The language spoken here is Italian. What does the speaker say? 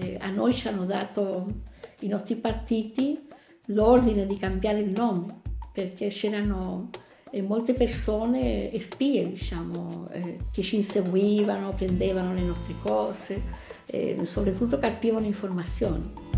Eh, a noi ci hanno dato i nostri partiti l'ordine di cambiare il nome perché c'erano eh, molte persone, spie diciamo, eh, che ci inseguivano, prendevano le nostre cose, eh, soprattutto carpivano informazioni.